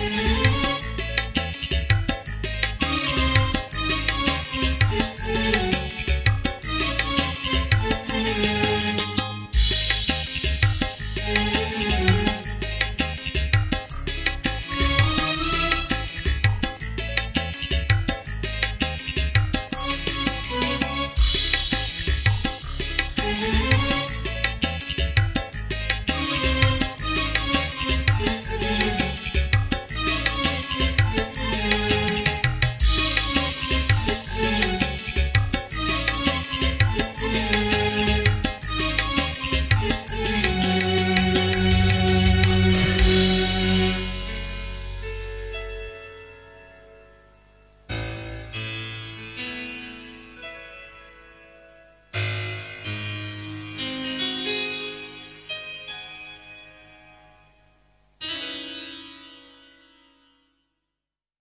you.